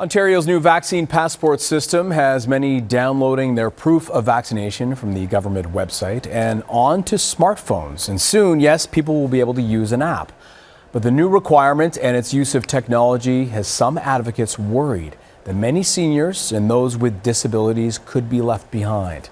Ontario's new vaccine passport system has many downloading their proof of vaccination from the government website and onto smartphones. And soon, yes, people will be able to use an app. But the new requirement and its use of technology has some advocates worried that many seniors and those with disabilities could be left behind.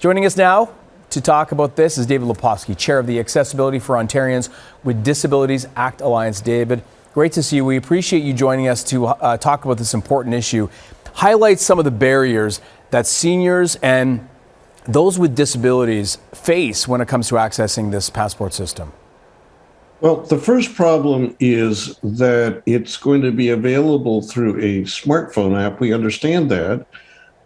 Joining us now to talk about this is David Lepofsky, chair of the Accessibility for Ontarians with Disabilities Act Alliance. David, Great to see you. We appreciate you joining us to uh, talk about this important issue. Highlight some of the barriers that seniors and those with disabilities face when it comes to accessing this passport system. Well, the first problem is that it's going to be available through a smartphone app. We understand that.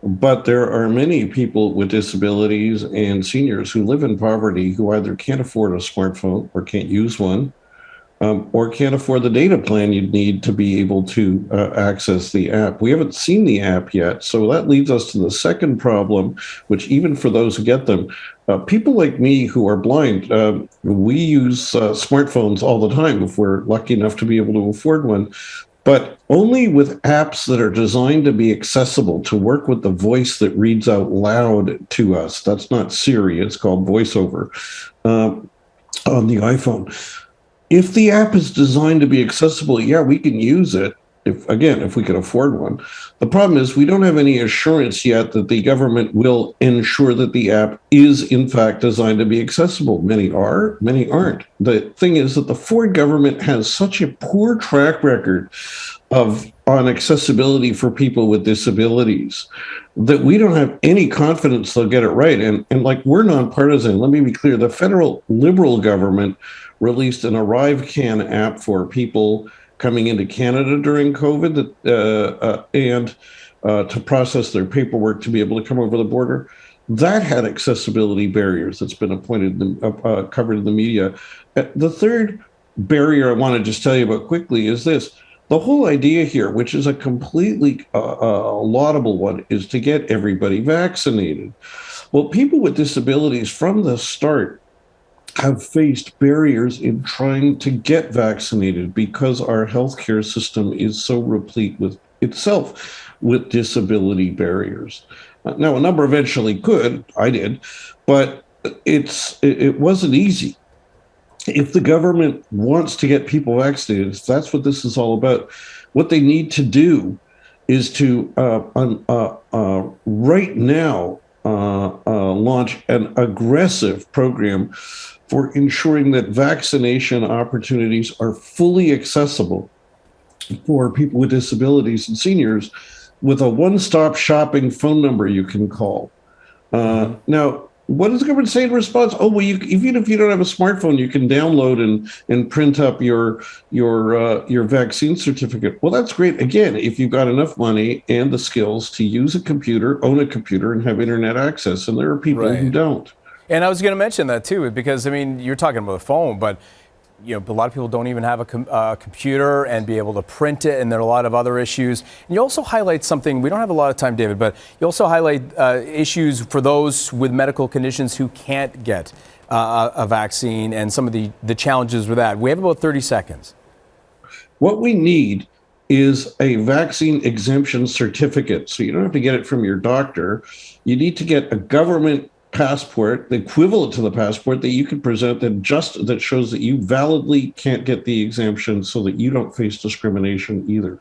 But there are many people with disabilities and seniors who live in poverty who either can't afford a smartphone or can't use one um, or can't afford the data plan you'd need to be able to uh, access the app. We haven't seen the app yet, so that leads us to the second problem, which even for those who get them, uh, people like me who are blind, uh, we use uh, smartphones all the time if we're lucky enough to be able to afford one, but only with apps that are designed to be accessible, to work with the voice that reads out loud to us. That's not Siri, it's called VoiceOver um, on the iPhone if the app is designed to be accessible, yeah, we can use it. If again, if we can afford one. The problem is we don't have any assurance yet that the government will ensure that the app is in fact designed to be accessible. Many are, many aren't. The thing is that the Ford government has such a poor track record of on accessibility for people with disabilities that we don't have any confidence they'll get it right. And, and like we're nonpartisan, let me be clear, the federal liberal government released an ArriveCAN app for people coming into Canada during COVID uh, uh, and uh, to process their paperwork to be able to come over the border. That had accessibility barriers that's been appointed uh, uh, covered in the media. Uh, the third barrier I want to just tell you about quickly is this. The whole idea here, which is a completely laudable one, is to get everybody vaccinated. Well, people with disabilities from the start have faced barriers in trying to get vaccinated because our healthcare system is so replete with itself with disability barriers. Now, a number eventually could, I did, but it's it wasn't easy. If the government wants to get people vaccinated, that's what this is all about. What they need to do is to uh, uh, uh, right now launch an aggressive program for ensuring that vaccination opportunities are fully accessible for people with disabilities and seniors with a one-stop shopping phone number you can call. Uh, mm-hmm. now, what does the government say in response? Oh, well, you, even if you don't have a smartphone, you can download and and print up your your uh, your vaccine certificate. Well, that's great. Again, if you've got enough money and the skills to use a computer, own a computer, and have internet access, and there are people right. who don't. And I was going to mention that too, because I mean, you're talking about a phone, but you know, a lot of people don't even have a com uh, computer and be able to print it, and there are a lot of other issues. And you also highlight something, we don't have a lot of time, David, but you also highlight uh, issues for those with medical conditions who can't get uh, a vaccine and some of the, the challenges with that. We have about 30 seconds. What we need is a vaccine exemption certificate. So you don't have to get it from your doctor. You need to get a government passport, the equivalent to the passport that you can present that just that shows that you validly can't get the exemption so that you don't face discrimination either.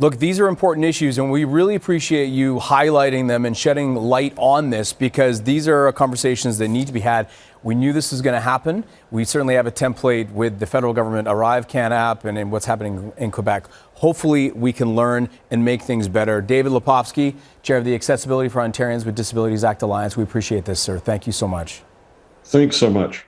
Look, these are important issues, and we really appreciate you highlighting them and shedding light on this because these are conversations that need to be had. We knew this was going to happen. We certainly have a template with the federal government ArriveCAN app and in what's happening in Quebec. Hopefully, we can learn and make things better. David Lepofsky, Chair of the Accessibility for Ontarians with Disabilities Act Alliance. We appreciate this, sir. Thank you so much. Thanks so much.